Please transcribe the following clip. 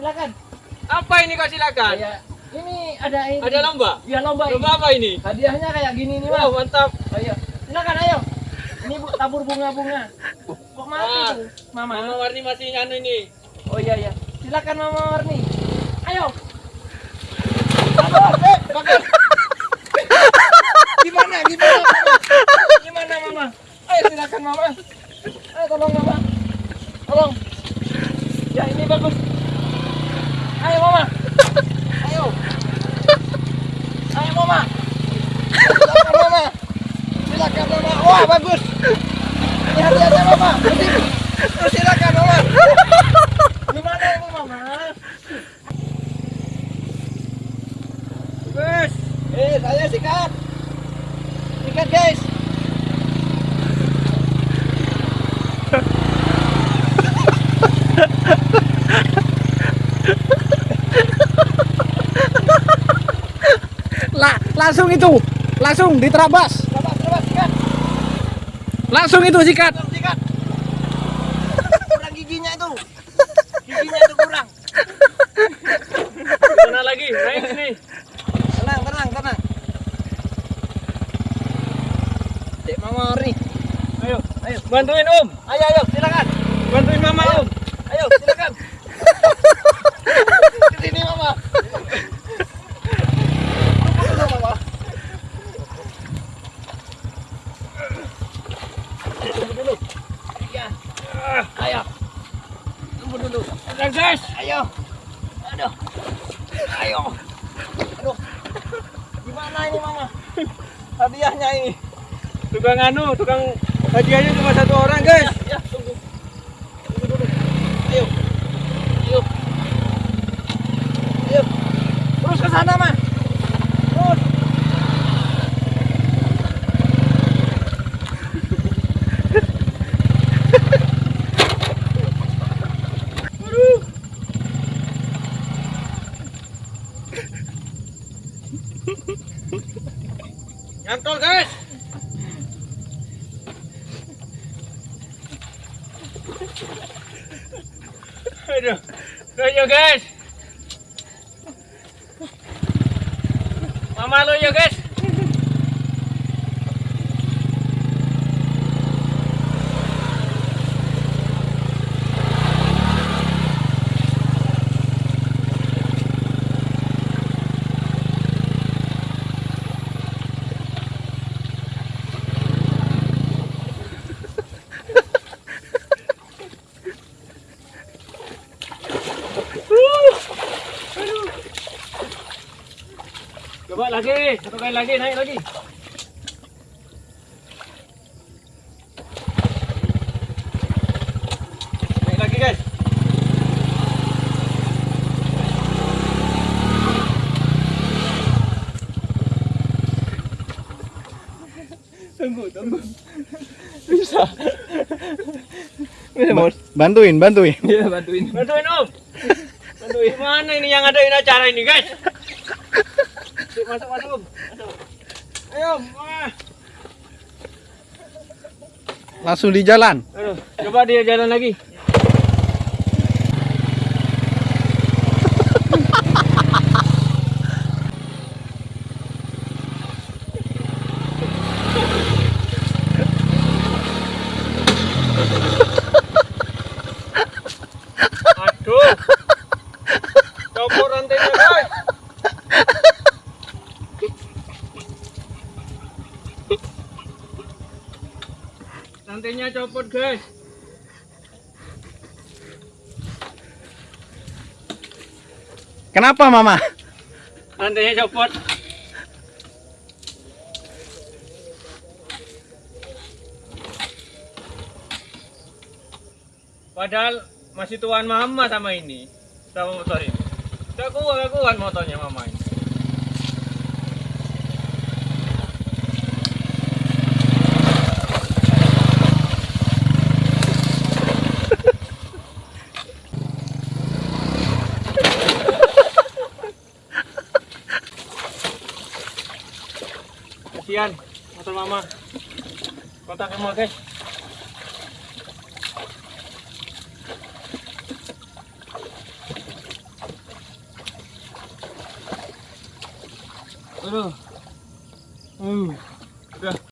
silakan. Apa ini kok silakan? Ya, ini ada ini. Ada lomba? Ya lomba. ini. Lomba apa ini? Hadiahnya kayak gini nih, Mas. Wow, mantap. Ayo, silakan ayo. Ini Bu, tabur bunga-bunga. Kok mati Ah, tuh, Mama? Mama Warni masih anu ini. Oh iya iya. Silakan Mama Warni. Ayo. Aduh, eh, bagus. Gimana? Gimana? Mama? Gimana Mama? Ayo silakan Mama. Ayo tolong Mama. Tolong. Ya ini bagus. Ayo Mama. Ayo. Ayo Mama. Silakan Mama. Silakan Mama. Wah bagus. Ini hadiahnya Mama. Ini. Terus silakan Mama. Gimana ini Mama? Bes. Eh, saya sikat. Sikat, guys. Langsung itu. Langsung diterabas. Sikat. Langsung itu sikat. Langsung sikat. Kurang giginya itu. Giginya itu kurang. Mana lagi? Naik sini. Tenang, tenang, tenang. Cek Mama Ori. Ayo, Ayo, bantuin Om. ayo, ayo, silakan. Bantuin Mama Om. Ayo, silakan. Ke sini Mama. Tunggu dulu Mama. Tunggu dulu. Ya. Ayo. Tunggu dulu. Guys. Ayo. Aduh. Ayo. Aduh. Gimana ini Mama? Hadiahnya ini. Tukang anu, tukang hadiahnya cuma satu orang guys. Ya, ya, tunggu. Tunggu dulu. Ayo. Ayo. Ayo. Terus ke sana, Mas. Terus. Aduh. Nyantol guys. Aduh. Ayo guys. Mama lo ya guys. Coba lagi, satu kali lagi, naik lagi. Naik lagi guys. Tunggu, tunggu. Bisa. Bantuin, bantuin. Iya, bantuin. Bantuin om. Bantuin mana ini yang adain acara ini guys? Masuk masuk om. Masuk. Ayo. Wah. Langsung di jalan. Aduh, coba dia jalan lagi. Aduh. Copot rantainya, guys. Rantainya copot, guys. Kenapa, Mama? Rantainya copot. Padahal masih tuan mama sama ini, sama motor ini. Gak kuat, gak kuat motornya mama ini. Sian, motor mama. kontak emang guys. Aduh. Uh, udah